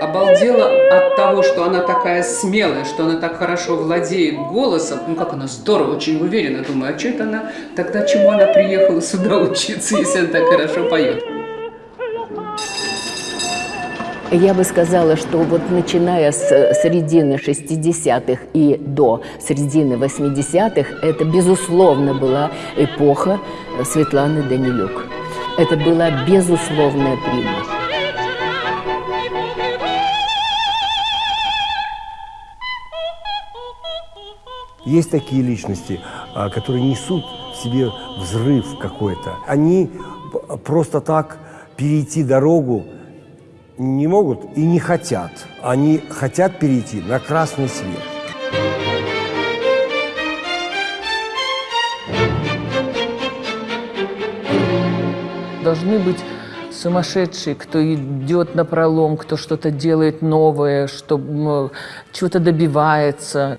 обалдела от того, что она такая смелая, что она так хорошо владеет голосом. Ну, как она здорово, очень уверенно. Думаю, а что это она, тогда чему она приехала сюда учиться, если она так хорошо поет? Я бы сказала, что вот начиная с середины 60-х и до середины 80-х, это, безусловно, была эпоха Светланы Данилюк. Это была безусловная прима. Есть такие личности, а, которые несут в себе взрыв какой-то. Они просто так перейти дорогу не могут и не хотят. Они хотят перейти на красный свет. Должны быть сумасшедшие, кто идет на пролом, кто что-то делает новое, что чего-то добивается.